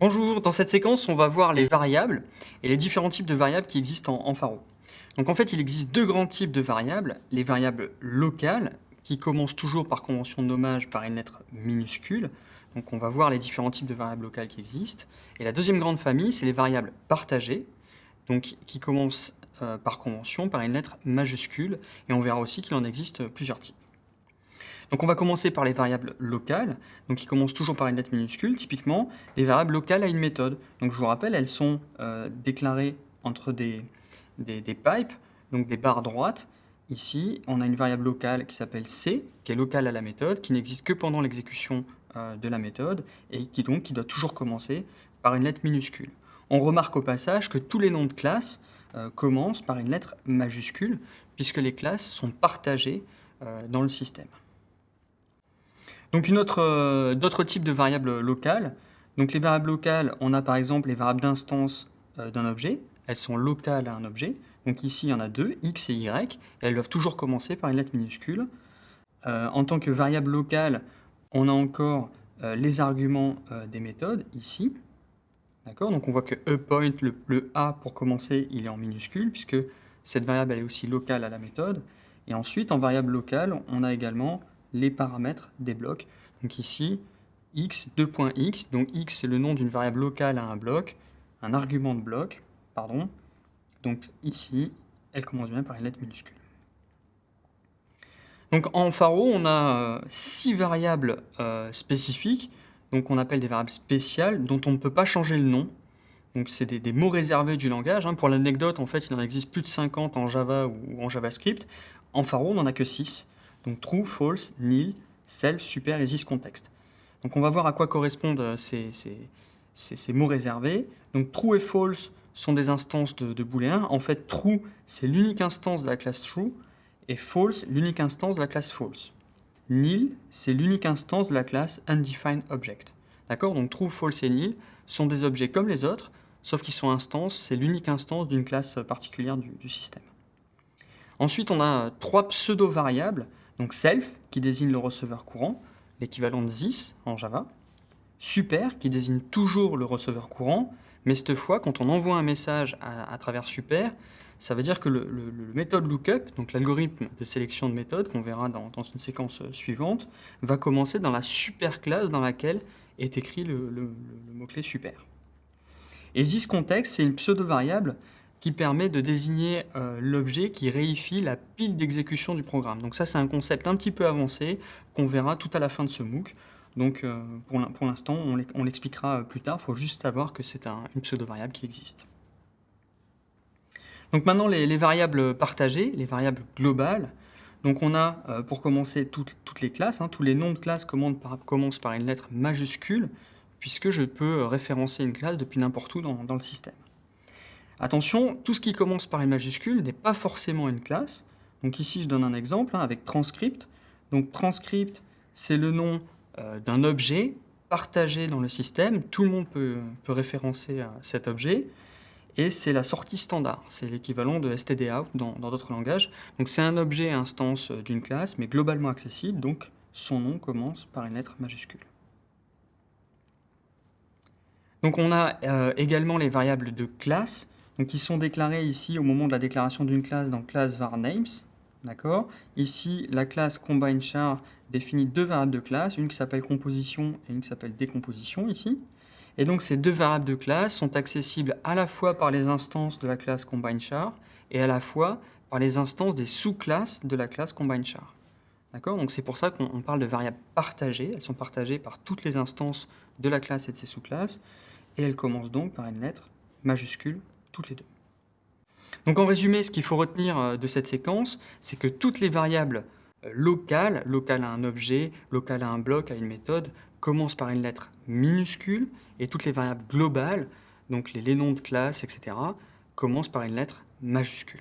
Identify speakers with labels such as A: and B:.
A: Bonjour, dans cette séquence, on va voir les variables et les différents types de variables qui existent en, Pharo. Donc en fait, il existe deux grands types de variables, les variables locales, qui commencent toujours par convention de nommage par une lettre minuscule. Donc on va voir les différents types de variables locales qui existent. Et la deuxième grande famille, c'est les variables partagées, qui commencent euh, par convention par une lettre majuscule. Et on verra aussi qu'il en existe plusieurs types. Donc on va commencer par les variables locales, donc qui commencent toujours par une lettre minuscule. Typiquement, les variables locales à une méthode. Donc je vous rappelle, elles sont euh, déclarées entre des, pipes, donc des barres droites. Ici, on a une variable locale qui s'appelle C, qui est locale à la méthode, qui n'existe que pendant l'exécution euh, de la méthode, et qui doit toujours commencer par une lettre minuscule. On remarque au passage que tous les noms de classes euh, commencent par une lettre majuscule, puisque les classes sont partagées dans le système. Donc euh, d'autres types de variables locales. Donc les variables locales, on a par exemple les variables d'instance euh, d'un objet. Elles sont locales à un objet. Donc ici, il y en a deux, x et y, elles doivent toujours commencer par une lettre minuscule. Euh, en tant que variable locale, on a encore les arguments des méthodes, ici. D'accord? Donc on voit que ePoint, le, le A pour commencer, il est en minuscule, puisque cette variable est aussi locale à la méthode. Et ensuite, en variable locale, on a également les paramètres des blocs. Donc ici, x, 2.x, donc x c'est le nom d'une variable locale à un bloc, un argument de bloc, pardon. Donc ici, elle commence bien par une lettre minuscule. Donc en Pharo, on a euh, six variables euh, spécifiques, donc on appelle des variables spéciales, dont on ne peut pas changer le nom. Donc c'est des, mots réservés du langage. Hein. Pour l'anecdote, en fait, il en existe plus de 50 en Java ou en JavaScript. En Pharo, on n'en a que 6. Donc true, false, nil, self, super et this context. Donc on va voir à quoi correspondent euh, ces, mots réservés. Donc true et false sont des instances de, de booléen. En fait, true, c'est l'unique instance de la classe true, et false, l'unique instance de la classe false. Nil, c'est l'unique instance de la classe undefined object. D'accord? Donc true, false et nil sont des objets comme les autres, sauf qu'ils sont instances, c'est l'unique instance d'une classe particulière du système. Ensuite, on a trois pseudo-variables donc self, qui désigne le receveur courant, l'équivalent de this en Java. Super, qui désigne toujours le receveur courant, mais cette fois, quand on envoie un message à, travers super, ça veut dire que le, méthode lookup, donc l'algorithme de sélection de méthodes qu'on verra dans, une séquence suivante, va commencer dans la super classe dans laquelle est écrit le, mot-clé super. Et this context, c'est une pseudo-variable qui permet de désigner euh, l'objet qui réifie la pile d'exécution du programme. Donc ça, c'est un concept un petit peu avancé qu'on verra tout à la fin de ce MOOC. Donc euh, pour l'instant, on l'expliquera plus tard, il faut juste savoir que c'est une pseudo-variable qui existe. Donc maintenant, les, variables partagées, les variables globales. Donc on a, euh, pour commencer, toutes, les classes. Hein. tous les noms de classes commencent par une lettre majuscule, puisque je peux référencer une classe depuis n'importe où dans le système. Attention, tout ce qui commence par une majuscule n'est pas forcément une classe. Donc ici, je donne un exemple hein, avec transcript. Donc transcript, c'est le nom euh, d'un objet partagé dans le système. Tout le monde peut, référencer à cet objet. Et c'est la sortie standard. C'est l'équivalent de stdout dans d'autres langages. Donc c'est un objet instance d'une classe, mais globalement accessible. Donc son nom commence par une lettre majuscule. Donc on a euh, également les variables de classe donc qui sont déclarés ici au moment de la déclaration d'une classe dans classe var names. D'accord? Ici, la classe combine char définit deux variables de classe, une qui s'appelle composition et une qui s'appelle décomposition ici. Et donc ces deux variables de classe sont accessibles à la fois par les instances de la classe combine char et à la fois par les instances des sous-classes de la classe combine char. D'accord? Donc c'est pour ça qu'on parle de variables partagées. Elles sont partagées par toutes les instances de la classe et de ses sous-classes. Et elles commencent donc par une lettre majuscule toutes les deux. Donc en résumé, ce qu'il faut retenir euh, de cette séquence, c'est que toutes les variables euh, locales, locales à un objet, locales à un bloc, à une méthode, commencent par une lettre minuscule, et toutes les variables globales, donc les, les noms de classe, etc., commencent par une lettre majuscule.